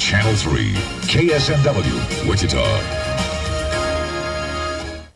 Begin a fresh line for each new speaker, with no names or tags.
Channel 3, KSNW, Wichita.